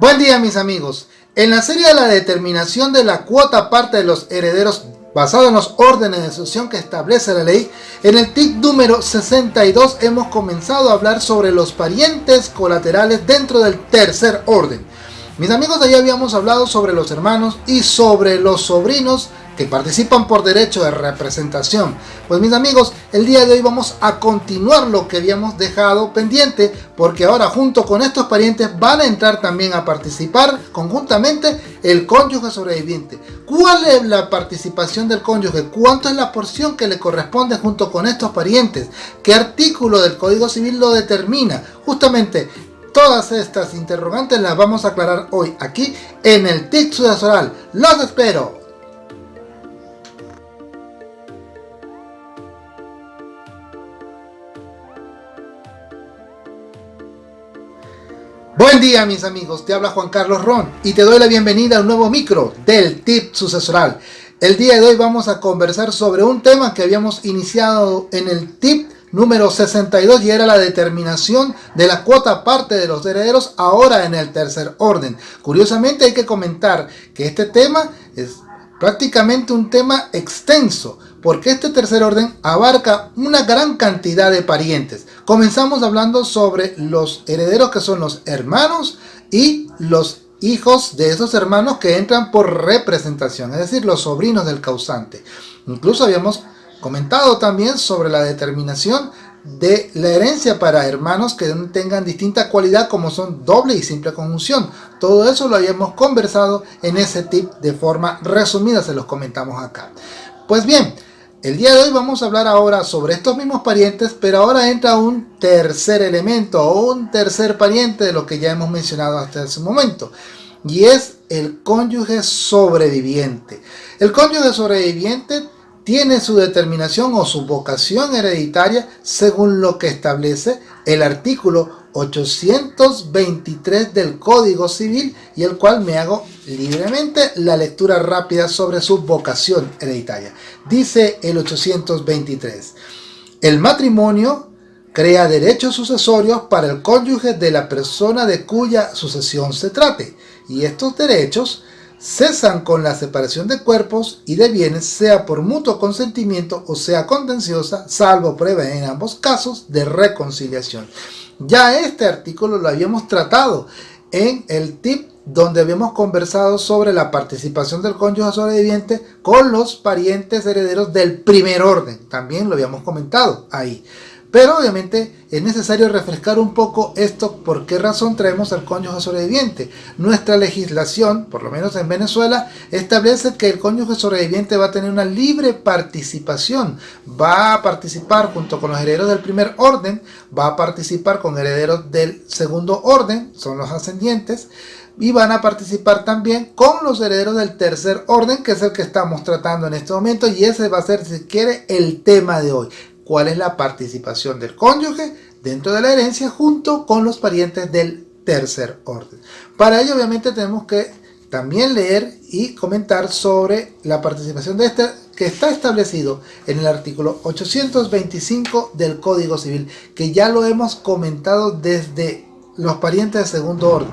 Buen día mis amigos. En la serie de la determinación de la cuota parte de los herederos basado en los órdenes de sucesión que establece la ley, en el TIC número 62 hemos comenzado a hablar sobre los parientes colaterales dentro del tercer orden. Mis amigos, allá habíamos hablado sobre los hermanos y sobre los sobrinos que participan por derecho de representación. Pues mis amigos, el día de hoy vamos a continuar lo que habíamos dejado pendiente, porque ahora junto con estos parientes van a entrar también a participar conjuntamente el cónyuge sobreviviente. ¿Cuál es la participación del cónyuge? ¿Cuánto es la porción que le corresponde junto con estos parientes? ¿Qué artículo del Código Civil lo determina? Justamente Todas estas interrogantes las vamos a aclarar hoy aquí en el TIC sucesoral. ¡Los espero! Buen día mis amigos, te habla Juan Carlos Ron y te doy la bienvenida a un nuevo micro del tip sucesoral. El día de hoy vamos a conversar sobre un tema que habíamos iniciado en el tip número 62 y era la determinación de la cuota parte de los herederos ahora en el tercer orden. Curiosamente hay que comentar que este tema es prácticamente un tema extenso porque este tercer orden abarca una gran cantidad de parientes. Comenzamos hablando sobre los herederos que son los hermanos y los hijos de esos hermanos que entran por representación, es decir, los sobrinos del causante. Incluso habíamos comentado también sobre la determinación de la herencia para hermanos que tengan distinta cualidad como son doble y simple conjunción. Todo eso lo habíamos conversado en ese tip de forma resumida, se los comentamos acá. Pues bien, el día de hoy vamos a hablar ahora sobre estos mismos parientes, pero ahora entra un tercer elemento o un tercer pariente de lo que ya hemos mencionado hasta ese momento. Y es el cónyuge sobreviviente. El cónyuge sobreviviente tiene su determinación o su vocación hereditaria según lo que establece el artículo 823 del Código Civil y el cual me hago libremente la lectura rápida sobre su vocación hereditaria. Dice el 823, el matrimonio crea derechos sucesorios para el cónyuge de la persona de cuya sucesión se trate y estos derechos cesan con la separación de cuerpos y de bienes, sea por mutuo consentimiento o sea contenciosa, salvo prueba en ambos casos de reconciliación. Ya este artículo lo habíamos tratado en el tip donde habíamos conversado sobre la participación del cónyuge sobreviviente con los parientes herederos del primer orden. También lo habíamos comentado ahí. Pero obviamente es necesario refrescar un poco esto, por qué razón traemos al cónyuge sobreviviente. Nuestra legislación, por lo menos en Venezuela, establece que el cónyuge sobreviviente va a tener una libre participación. Va a participar junto con los herederos del primer orden, va a participar con herederos del segundo orden, son los ascendientes, y van a participar también con los herederos del tercer orden, que es el que estamos tratando en este momento, y ese va a ser, si quiere, el tema de hoy cuál es la participación del cónyuge dentro de la herencia junto con los parientes del tercer orden. Para ello obviamente tenemos que también leer y comentar sobre la participación de este que está establecido en el artículo 825 del Código Civil, que ya lo hemos comentado desde los parientes de segundo orden.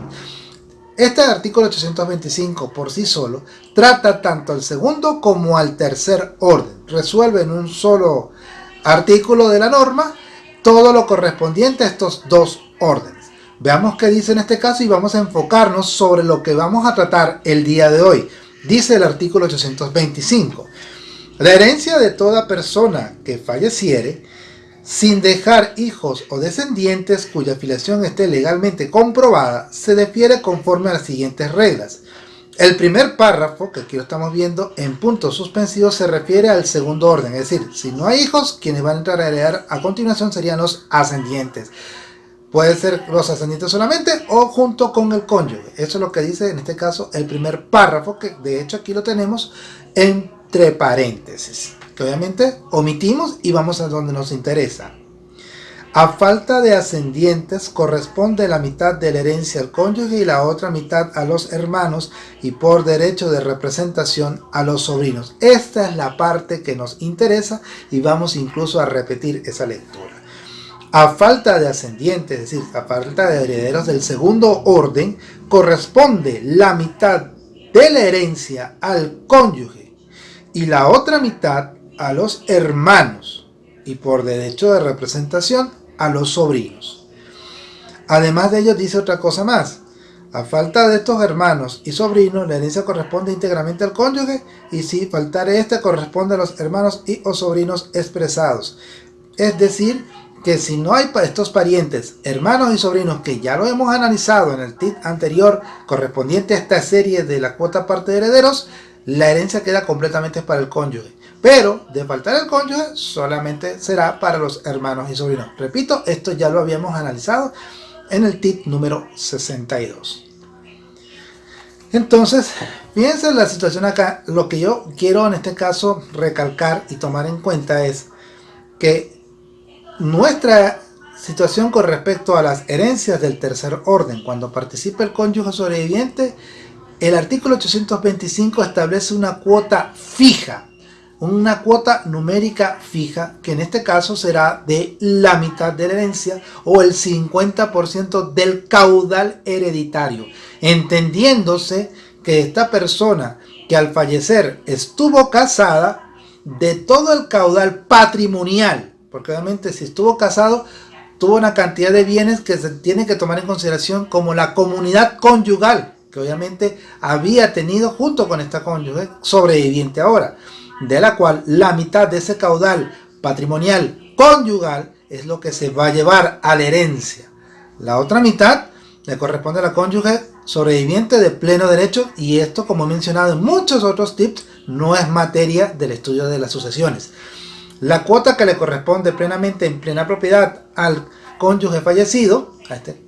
Este artículo 825 por sí solo trata tanto al segundo como al tercer orden. Resuelve en un solo artículo de la norma todo lo correspondiente a estos dos órdenes. Veamos qué dice en este caso y vamos a enfocarnos sobre lo que vamos a tratar el día de hoy. Dice el artículo 825. La herencia de toda persona que falleciere sin dejar hijos o descendientes cuya filiación esté legalmente comprobada se defiere conforme a las siguientes reglas. El primer párrafo, que aquí lo estamos viendo en puntos suspensivos, se refiere al segundo orden, es decir, si no hay hijos, quienes van a entrar a heredar a continuación serían los ascendientes. Puede ser los ascendientes solamente o junto con el cónyuge. Eso es lo que dice en este caso el primer párrafo, que de hecho aquí lo tenemos entre paréntesis, que obviamente omitimos y vamos a donde nos interesa. A falta de ascendientes corresponde la mitad de la herencia al cónyuge y la otra mitad a los hermanos y por derecho de representación a los sobrinos. Esta es la parte que nos interesa y vamos incluso a repetir esa lectura. A falta de ascendientes, es decir, a falta de herederos del segundo orden, corresponde la mitad de la herencia al cónyuge y la otra mitad a los hermanos y por derecho de representación a los sobrinos. Además de ello dice otra cosa más. A falta de estos hermanos y sobrinos, la herencia corresponde íntegramente al cónyuge y si faltare este corresponde a los hermanos y o sobrinos expresados. Es decir, que si no hay estos parientes, hermanos y sobrinos, que ya lo hemos analizado en el tip anterior correspondiente a esta serie de la cuota parte de herederos, la herencia queda completamente para el cónyuge. Pero de faltar el cónyuge, solamente será para los hermanos y sobrinos. Repito, esto ya lo habíamos analizado en el tip número 62. Entonces, fíjense la situación acá. Lo que yo quiero en este caso recalcar y tomar en cuenta es que nuestra situación con respecto a las herencias del tercer orden, cuando participa el cónyuge sobreviviente, el artículo 825 establece una cuota fija, una cuota numérica fija, que en este caso será de la mitad de la herencia o el 50% del caudal hereditario, entendiéndose que esta persona que al fallecer estuvo casada, de todo el caudal patrimonial porque obviamente si estuvo casado, tuvo una cantidad de bienes que se tiene que tomar en consideración como la comunidad conyugal, que obviamente había tenido junto con esta cónyuge sobreviviente ahora, de la cual la mitad de ese caudal patrimonial conyugal es lo que se va a llevar a la herencia. La otra mitad le corresponde a la cónyuge sobreviviente de pleno derecho y esto como he mencionado en muchos otros tips no es materia del estudio de las sucesiones. La cuota que le corresponde plenamente en plena propiedad al cónyuge fallecido, a este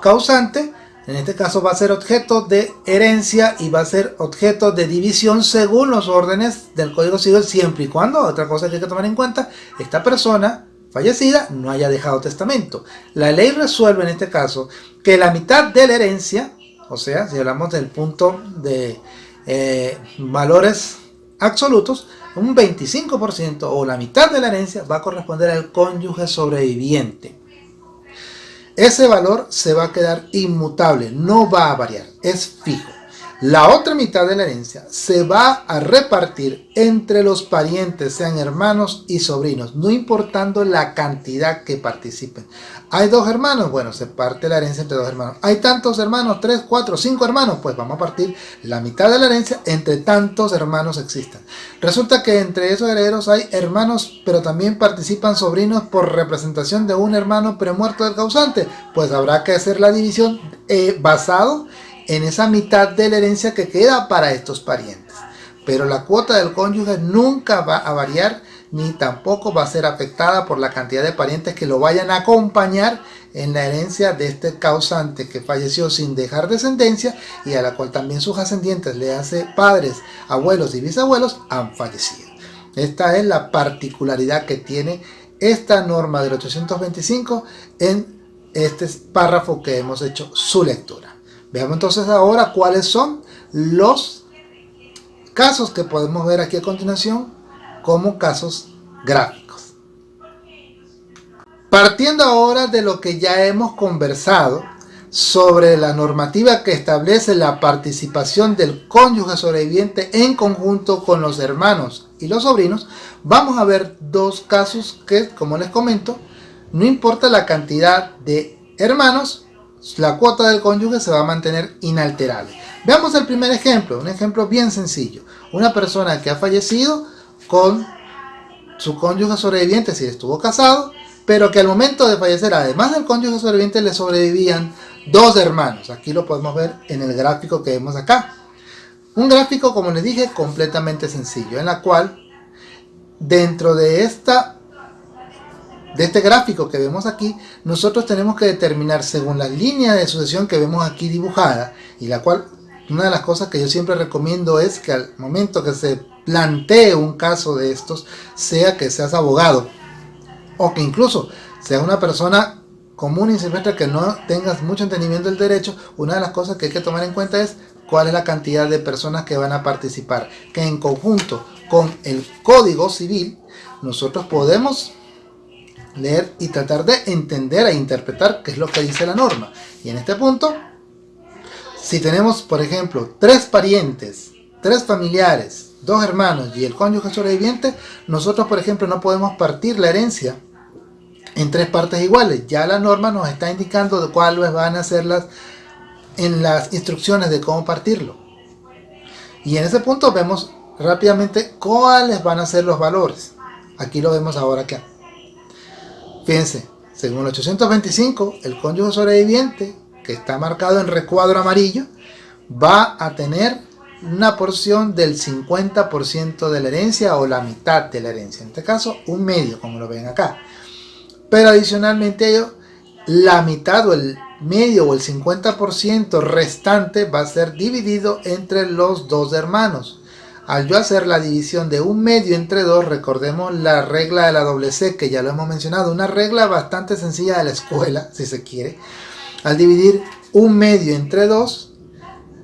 causante, en este caso va a ser objeto de herencia y va a ser objeto de división según los órdenes del Código Civil siempre y cuando, otra cosa que hay que tomar en cuenta, esta persona fallecida no haya dejado testamento. La ley resuelve en este caso que la mitad de la herencia, o sea, si hablamos del punto de eh, valores absolutos, un 25% o la mitad de la herencia va a corresponder al cónyuge sobreviviente. Ese valor se va a quedar inmutable, no va a variar, es fijo. La otra mitad de la herencia se va a repartir entre los parientes, sean hermanos y sobrinos, no importando la cantidad que participen. ¿Hay dos hermanos? Bueno, se parte la herencia entre dos hermanos. ¿Hay tantos hermanos? ¿Tres, cuatro, cinco hermanos? Pues vamos a partir la mitad de la herencia entre tantos hermanos existan. Resulta que entre esos herederos hay hermanos, pero también participan sobrinos por representación de un hermano premuerto del causante. Pues habrá que hacer la división eh, basado en esa mitad de la herencia que queda para estos parientes. Pero la cuota del cónyuge nunca va a variar ni tampoco va a ser afectada por la cantidad de parientes que lo vayan a acompañar en la herencia de este causante que falleció sin dejar descendencia y a la cual también sus ascendientes, le hace padres, abuelos y bisabuelos, han fallecido. Esta es la particularidad que tiene esta norma del 825 en este párrafo que hemos hecho su lectura. Veamos entonces ahora cuáles son los casos que podemos ver aquí a continuación como casos gráficos. Partiendo ahora de lo que ya hemos conversado sobre la normativa que establece la participación del cónyuge sobreviviente en conjunto con los hermanos y los sobrinos, vamos a ver dos casos que, como les comento, no importa la cantidad de hermanos la cuota del cónyuge se va a mantener inalterable. Veamos el primer ejemplo, un ejemplo bien sencillo. Una persona que ha fallecido con su cónyuge sobreviviente si estuvo casado, pero que al momento de fallecer, además del cónyuge sobreviviente, le sobrevivían dos hermanos. Aquí lo podemos ver en el gráfico que vemos acá. Un gráfico, como les dije, completamente sencillo, en la cual dentro de esta de este gráfico que vemos aquí, nosotros tenemos que determinar según la línea de sucesión que vemos aquí dibujada, y la cual, una de las cosas que yo siempre recomiendo es que al momento que se plantee un caso de estos, sea que seas abogado, o que incluso seas una persona común y silvestre que no tengas mucho entendimiento del derecho, una de las cosas que hay que tomar en cuenta es cuál es la cantidad de personas que van a participar, que en conjunto con el Código Civil, nosotros podemos leer y tratar de entender e interpretar qué es lo que dice la norma. Y en este punto, si tenemos, por ejemplo, tres parientes, tres familiares, dos hermanos y el cónyuge sobreviviente, nosotros, por ejemplo, no podemos partir la herencia en tres partes iguales. Ya la norma nos está indicando de cuáles van a ser las en las instrucciones de cómo partirlo. Y en ese punto vemos rápidamente cuáles van a ser los valores. Aquí lo vemos ahora acá. Fíjense, según el 825, el cónyuge sobreviviente, que está marcado en recuadro amarillo, va a tener una porción del 50% de la herencia o la mitad de la herencia. En este caso, un medio, como lo ven acá. Pero adicionalmente ello, la mitad o el medio o el 50% restante va a ser dividido entre los dos hermanos. Al yo hacer la división de un medio entre dos, recordemos la regla de la doble C, que ya lo hemos mencionado, una regla bastante sencilla de la escuela, si se quiere. Al dividir un medio entre dos,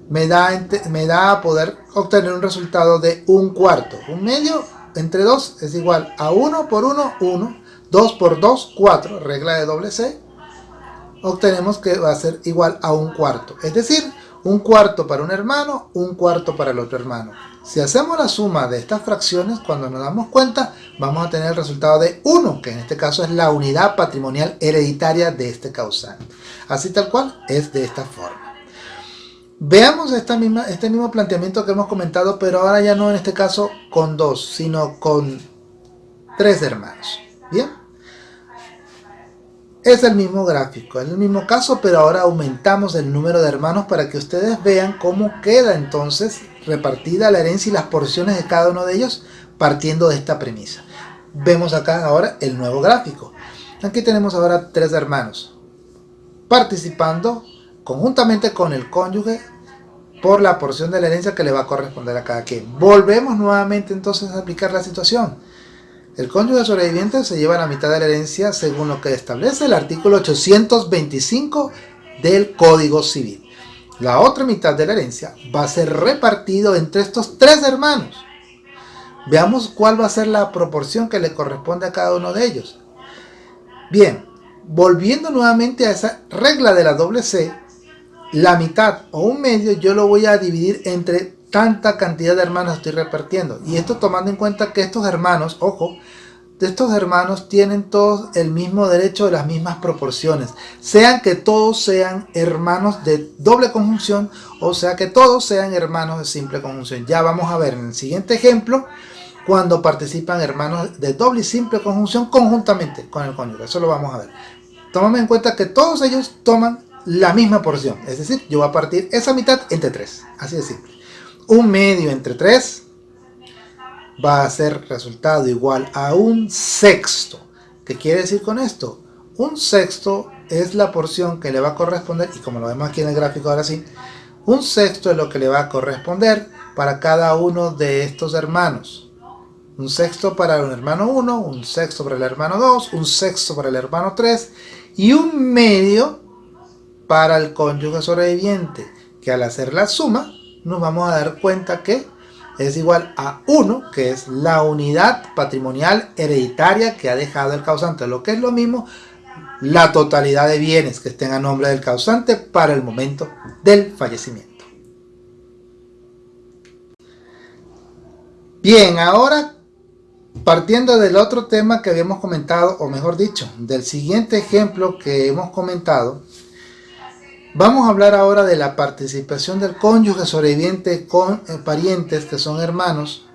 me da, me da a poder obtener un resultado de un cuarto. Un medio entre dos es igual a 1 por 1, 1, 2 por 2, 4, regla de doble C, obtenemos que va a ser igual a un cuarto. Es decir, un cuarto para un hermano, un cuarto para el otro hermano. Si hacemos la suma de estas fracciones, cuando nos damos cuenta, vamos a tener el resultado de 1, que en este caso es la unidad patrimonial hereditaria de este causante. Así tal cual, es de esta forma. Veamos esta misma, este mismo planteamiento que hemos comentado, pero ahora ya no en este caso con dos, sino con tres hermanos. ¿Bien? Es el mismo gráfico, es el mismo caso, pero ahora aumentamos el número de hermanos para que ustedes vean cómo queda entonces repartida la herencia y las porciones de cada uno de ellos partiendo de esta premisa. Vemos acá ahora el nuevo gráfico. Aquí tenemos ahora tres hermanos participando conjuntamente con el cónyuge por la porción de la herencia que le va a corresponder a cada quien. Volvemos nuevamente entonces a aplicar la situación. El cónyuge sobreviviente se lleva la mitad de la herencia según lo que establece el artículo 825 del Código Civil. La otra mitad de la herencia va a ser repartido entre estos tres hermanos. Veamos cuál va a ser la proporción que le corresponde a cada uno de ellos. Bien, volviendo nuevamente a esa regla de la doble C, la mitad o un medio yo lo voy a dividir entre tanta cantidad de hermanos estoy repartiendo. Y esto tomando en cuenta que estos hermanos, ojo, de estos hermanos tienen todos el mismo derecho de las mismas proporciones. Sean que todos sean hermanos de doble conjunción o sea que todos sean hermanos de simple conjunción. Ya vamos a ver en el siguiente ejemplo cuando participan hermanos de doble y simple conjunción conjuntamente con el cónyuge. Eso lo vamos a ver. Tómame en cuenta que todos ellos toman la misma porción. Es decir, yo voy a partir esa mitad entre tres. Así de simple un medio entre 3 va a ser resultado igual a un sexto. ¿Qué quiere decir con esto? Un sexto es la porción que le va a corresponder, y como lo vemos aquí en el gráfico ahora sí, un sexto es lo que le va a corresponder para cada uno de estos hermanos. Un sexto para el hermano 1, un sexto para el hermano 2, un sexto para el hermano 3 y un medio para el cónyuge sobreviviente, que al hacer la suma nos vamos a dar cuenta que es igual a 1, que es la unidad patrimonial hereditaria que ha dejado el causante, lo que es lo mismo la totalidad de bienes que estén a nombre del causante para el momento del fallecimiento. Bien, ahora partiendo del otro tema que habíamos comentado, o mejor dicho, del siguiente ejemplo que hemos comentado, Vamos a hablar ahora de la participación del cónyuge sobreviviente con eh, parientes que son hermanos,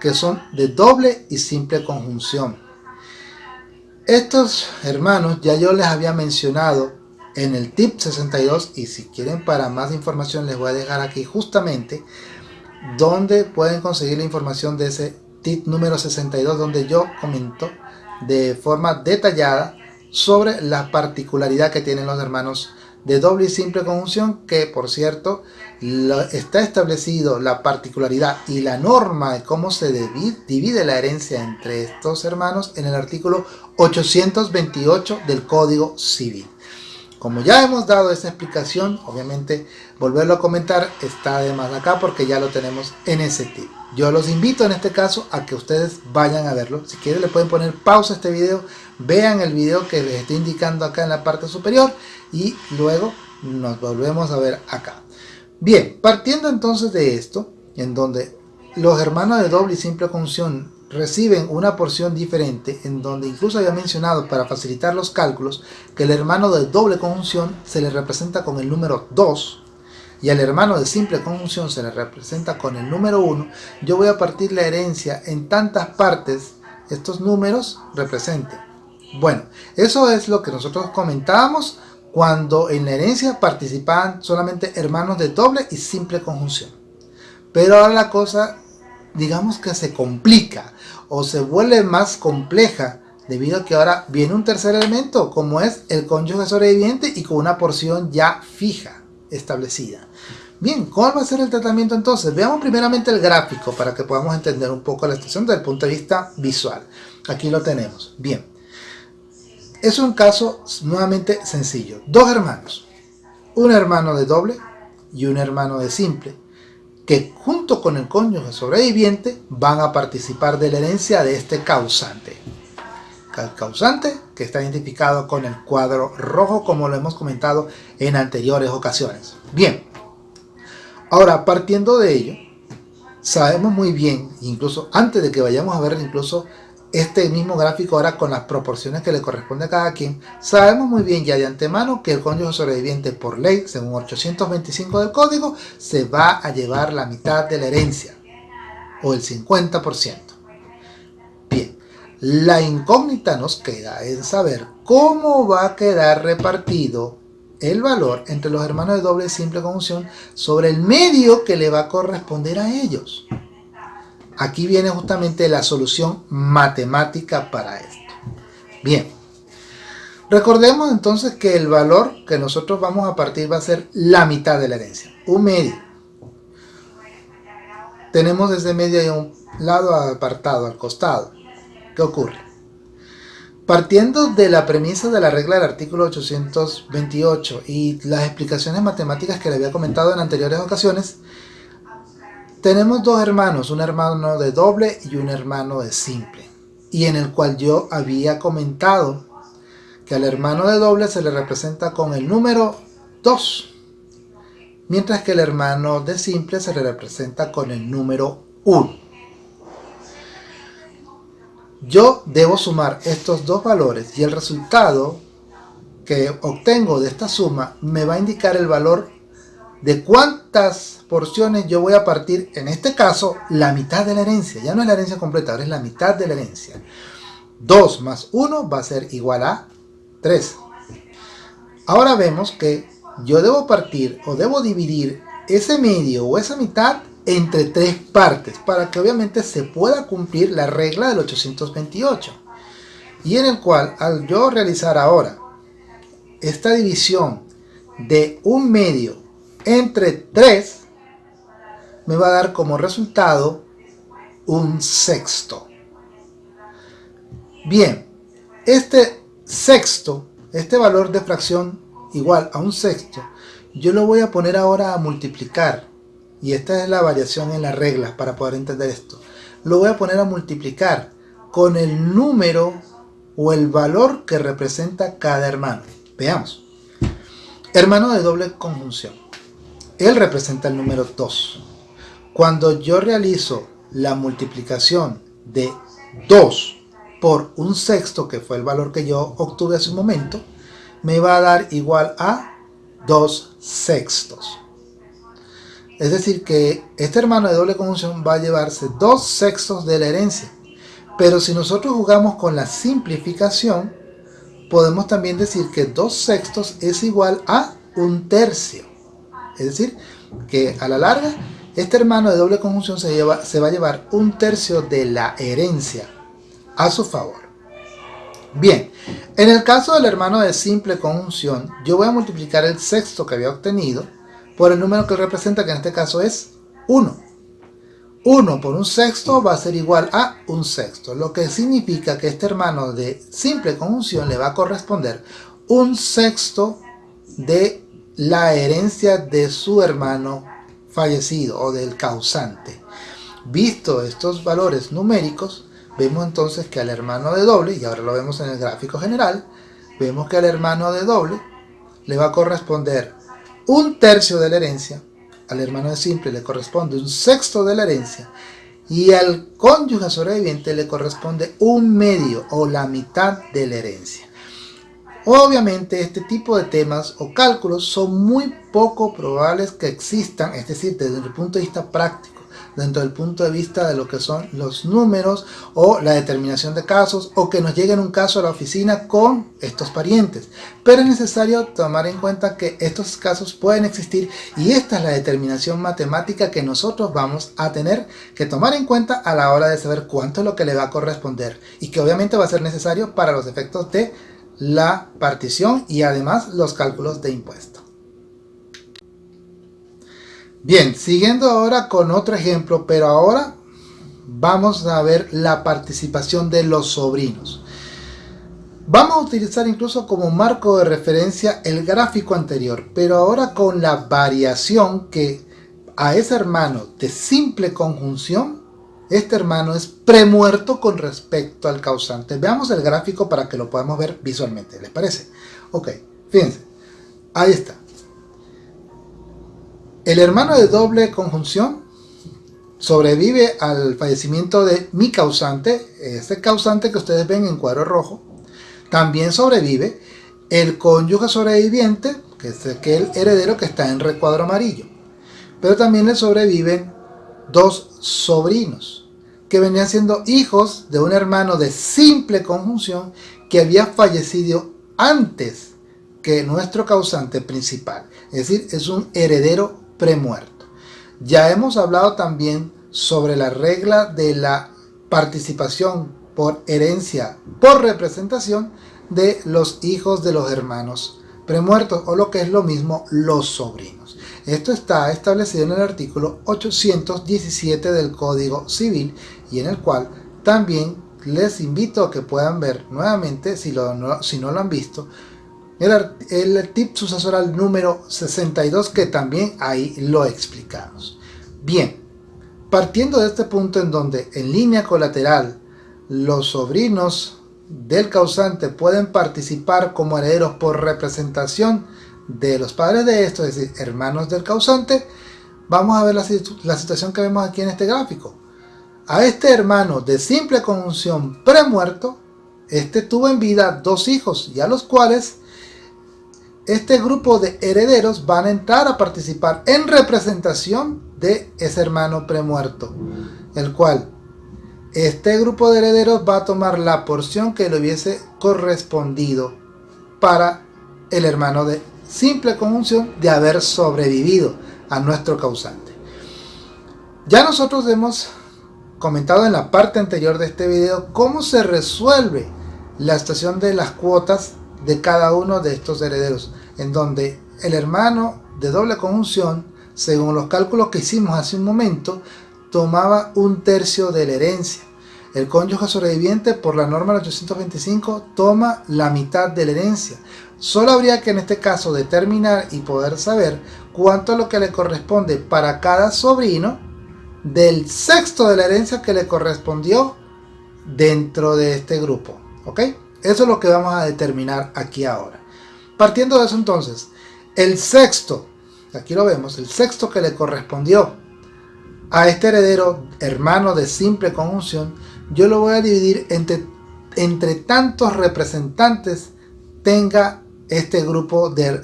que son de doble y simple conjunción. Estos hermanos ya yo les había mencionado en el tip 62 y si quieren para más información les voy a dejar aquí justamente donde pueden conseguir la información de ese tip número 62 donde yo comento de forma detallada sobre la particularidad que tienen los hermanos de doble y simple conjunción que por cierto está establecido la particularidad y la norma de cómo se divide la herencia entre estos hermanos en el artículo 828 del Código Civil. Como ya hemos dado esa explicación, obviamente volverlo a comentar está de más acá porque ya lo tenemos en ese tip. Yo los invito en este caso a que ustedes vayan a verlo. Si quieren le pueden poner pausa a este video, vean el video que les estoy indicando acá en la parte superior y luego nos volvemos a ver acá. Bien, partiendo entonces de esto, en donde los hermanos de doble y simple conjunción reciben una porción diferente en donde incluso había mencionado para facilitar los cálculos que el hermano de doble conjunción se le representa con el número 2 y al hermano de simple conjunción se le representa con el número 1 yo voy a partir la herencia en tantas partes estos números representen bueno eso es lo que nosotros comentábamos cuando en la herencia participaban solamente hermanos de doble y simple conjunción pero ahora la cosa digamos que se complica o se vuelve más compleja debido a que ahora viene un tercer elemento como es el cónyuge sobreviviente y con una porción ya fija establecida. Bien, ¿cuál va a ser el tratamiento entonces? Veamos primeramente el gráfico para que podamos entender un poco la situación desde el punto de vista visual. Aquí lo tenemos. Bien, es un caso nuevamente sencillo. Dos hermanos, un hermano de doble y un hermano de simple que junto con el cónyuge sobreviviente van a participar de la herencia de este causante. El causante que está identificado con el cuadro rojo como lo hemos comentado en anteriores ocasiones. Bien, ahora partiendo de ello, sabemos muy bien, incluso antes de que vayamos a ver incluso este mismo gráfico ahora con las proporciones que le corresponde a cada quien, sabemos muy bien ya de antemano que el cónyuge sobreviviente por ley, según 825 del código, se va a llevar la mitad de la herencia, o el 50%. Bien, la incógnita nos queda en saber cómo va a quedar repartido el valor entre los hermanos de doble simple conjunción sobre el medio que le va a corresponder a ellos. Aquí viene justamente la solución matemática para esto. Bien, recordemos entonces que el valor que nosotros vamos a partir va a ser la mitad de la herencia, un medio. Tenemos desde medio y un lado apartado, al costado. ¿Qué ocurre? Partiendo de la premisa de la regla del artículo 828 y las explicaciones matemáticas que le había comentado en anteriores ocasiones, tenemos dos hermanos, un hermano de doble y un hermano de simple. Y en el cual yo había comentado que al hermano de doble se le representa con el número 2. Mientras que el hermano de simple se le representa con el número 1. Yo debo sumar estos dos valores y el resultado que obtengo de esta suma me va a indicar el valor de cuántas porciones yo voy a partir, en este caso, la mitad de la herencia. Ya no es la herencia completa, ahora es la mitad de la herencia. 2 más 1 va a ser igual a 3. Ahora vemos que yo debo partir o debo dividir ese medio o esa mitad entre tres partes para que obviamente se pueda cumplir la regla del 828 y en el cual al yo realizar ahora esta división de un medio entre 3 me va a dar como resultado un sexto. Bien, este sexto, este valor de fracción igual a un sexto, yo lo voy a poner ahora a multiplicar. Y esta es la variación en las reglas para poder entender esto. Lo voy a poner a multiplicar con el número o el valor que representa cada hermano. Veamos. Hermano de doble conjunción. Él representa el número 2. Cuando yo realizo la multiplicación de 2 por un sexto, que fue el valor que yo obtuve hace un momento, me va a dar igual a 2 sextos. Es decir que este hermano de doble conjunción va a llevarse 2 sextos de la herencia. Pero si nosotros jugamos con la simplificación, podemos también decir que 2 sextos es igual a un tercio. Es decir, que a la larga, este hermano de doble conjunción se, lleva, se va a llevar un tercio de la herencia a su favor. Bien, en el caso del hermano de simple conjunción, yo voy a multiplicar el sexto que había obtenido por el número que representa, que en este caso es 1. 1 por un sexto va a ser igual a un sexto, lo que significa que este hermano de simple conjunción le va a corresponder un sexto de la herencia de su hermano fallecido o del causante. Visto estos valores numéricos, vemos entonces que al hermano de doble, y ahora lo vemos en el gráfico general, vemos que al hermano de doble le va a corresponder un tercio de la herencia, al hermano de simple le corresponde un sexto de la herencia, y al cónyuge sobreviviente le corresponde un medio o la mitad de la herencia. Obviamente este tipo de temas o cálculos son muy poco probables que existan, es decir, desde el punto de vista práctico dentro del punto de vista de lo que son los números o la determinación de casos o que nos llegue un caso a la oficina con estos parientes. Pero es necesario tomar en cuenta que estos casos pueden existir y esta es la determinación matemática que nosotros vamos a tener que tomar en cuenta a la hora de saber cuánto es lo que le va a corresponder y que obviamente va a ser necesario para los efectos de la partición y además los cálculos de impuestos. Bien, siguiendo ahora con otro ejemplo, pero ahora vamos a ver la participación de los sobrinos. Vamos a utilizar incluso como marco de referencia el gráfico anterior, pero ahora con la variación que a ese hermano de simple conjunción, este hermano es premuerto con respecto al causante. Veamos el gráfico para que lo podamos ver visualmente, ¿les parece? Ok, fíjense, ahí está. El hermano de doble conjunción sobrevive al fallecimiento de mi causante, este causante que ustedes ven en cuadro rojo. También sobrevive el cónyuge sobreviviente, que es aquel heredero que está en recuadro amarillo. Pero también le sobreviven dos sobrinos, que venían siendo hijos de un hermano de simple conjunción que había fallecido antes que nuestro causante principal. Es decir, es un heredero premuerto. Ya hemos hablado también sobre la regla de la participación por herencia por representación de los hijos de los hermanos premuertos o lo que es lo mismo los sobrinos. Esto está establecido en el artículo 817 del Código Civil y en el cual también les invito a que puedan ver nuevamente, si, si no lo han visto, el, tip sucesoral número 62 que también ahí lo explicamos. Bien, partiendo de este punto en donde en línea colateral los sobrinos del causante pueden participar como herederos por representación de los padres de estos, es decir, hermanos del causante, vamos a ver la, la situación que vemos aquí en este gráfico. A este hermano de simple conjunción premuerto, este tuvo en vida dos hijos y a los cuales este grupo de herederos van a entrar a participar en representación de ese hermano premuerto, el cual este grupo de herederos va a tomar la porción que le hubiese correspondido para el hermano de simple conjunción de haber sobrevivido a nuestro causante. Ya nosotros hemos comentado en la parte anterior de este video cómo se resuelve la estación de las cuotas de cada uno de estos herederos, en donde el hermano de doble conjunción, según los cálculos que hicimos hace un momento, tomaba un tercio de la herencia. El cónyuge sobreviviente, por la norma 825, toma la mitad de la herencia. Solo habría que en este caso determinar y poder saber cuánto es lo que le corresponde para cada sobrino del sexto de la herencia que le correspondió dentro de este grupo. ¿Ok? Eso es lo que vamos a determinar aquí ahora. Partiendo de eso entonces, el sexto, aquí lo vemos, el sexto que le correspondió a este heredero hermano de simple conjunción, yo lo voy a dividir entre, entre tantos representantes tenga este grupo de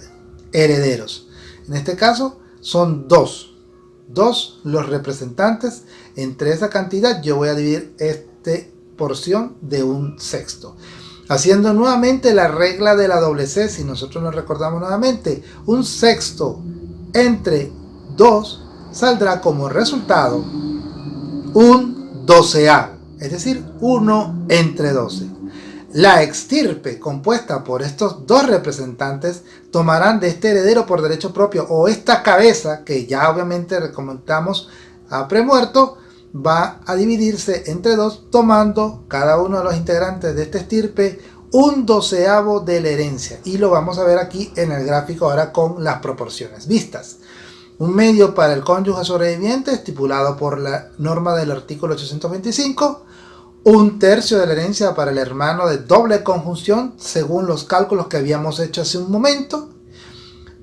herederos. En este caso son dos. Dos los representantes. Entre esa cantidad yo voy a dividir esta porción de un sexto. Haciendo nuevamente la regla de la doble C, si nosotros nos recordamos nuevamente, un sexto entre 2 saldrá como resultado un doceavo, es decir, 1 entre 12. La extirpe compuesta por estos dos representantes tomarán de este heredero por derecho propio o esta cabeza que ya obviamente recomendamos a premuerto va a dividirse entre dos tomando cada uno de los integrantes de este estirpe un doceavo de la herencia. Y lo vamos a ver aquí en el gráfico ahora con las proporciones vistas. Un medio para el cónyuge sobreviviente estipulado por la norma del artículo 825. Un tercio de la herencia para el hermano de doble conjunción según los cálculos que habíamos hecho hace un momento.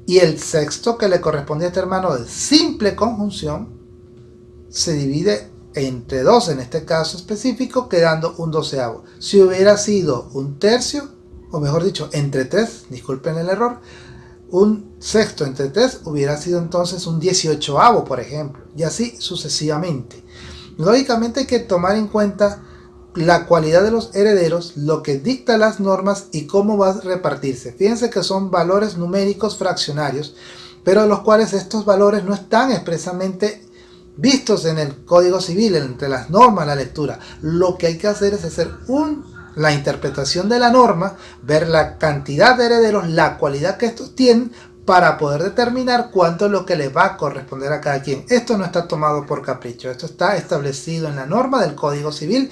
Y el sexto que le corresponde a este hermano de simple conjunción se divide entre dos en este caso específico, quedando un doceavo. Si hubiera sido un tercio, o mejor dicho, entre tres, disculpen el error, un sexto entre tres hubiera sido entonces un dieciochoavo, por ejemplo, y así sucesivamente. Lógicamente hay que tomar en cuenta la cualidad de los herederos, lo que dicta las normas y cómo va a repartirse. Fíjense que son valores numéricos fraccionarios, pero los cuales estos valores no están expresamente vistos en el Código Civil, entre las normas, la lectura. Lo que hay que hacer es hacer un, la interpretación de la norma, ver la cantidad de herederos, la cualidad que estos tienen, para poder determinar cuánto es lo que le va a corresponder a cada quien. Esto no está tomado por capricho, esto está establecido en la norma del Código Civil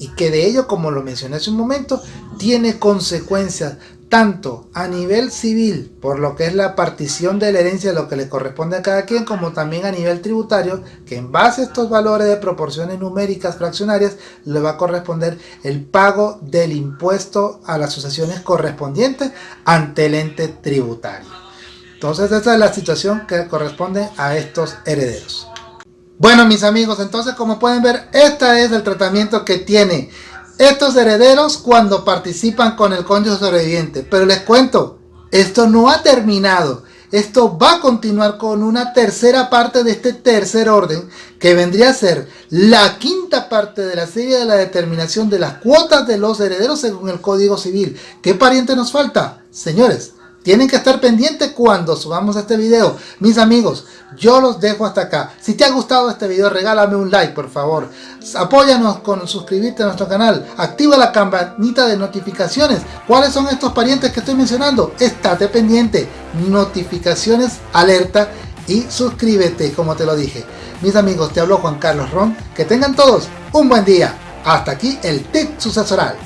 y que de ello, como lo mencioné hace un momento, tiene consecuencias tanto a nivel civil, por lo que es la partición de la herencia, lo que le corresponde a cada quien, como también a nivel tributario, que en base a estos valores de proporciones numéricas fraccionarias, le va a corresponder el pago del impuesto a las asociaciones correspondientes ante el ente tributario. Entonces esa es la situación que corresponde a estos herederos. Bueno mis amigos, entonces como pueden ver, este es el tratamiento que tiene estos herederos cuando participan con el cónyuge sobreviviente. Pero les cuento, esto no ha terminado. Esto va a continuar con una tercera parte de este tercer orden, que vendría a ser la quinta parte de la serie de la determinación de las cuotas de los herederos según el Código Civil. ¿Qué pariente nos falta? Señores, tienen que estar pendientes cuando subamos este video. Mis amigos, yo los dejo hasta acá. Si te ha gustado este video, regálame un like, por favor. Apóyanos con suscribirte a nuestro canal. Activa la campanita de notificaciones. ¿Cuáles son estos parientes que estoy mencionando? Estate pendiente. Notificaciones, alerta y suscríbete, como te lo dije. Mis amigos, te habló Juan Carlos Ron. Que tengan todos un buen día. Hasta aquí el tip sucesoral.